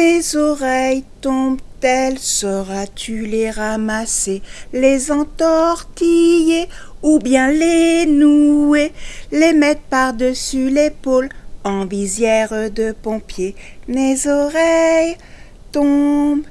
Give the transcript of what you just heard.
Mes oreilles tombent-elles Sauras-tu les ramasser, les entortiller ou bien les nouer, les mettre par-dessus l'épaule en visière de pompier? Mes oreilles tombent.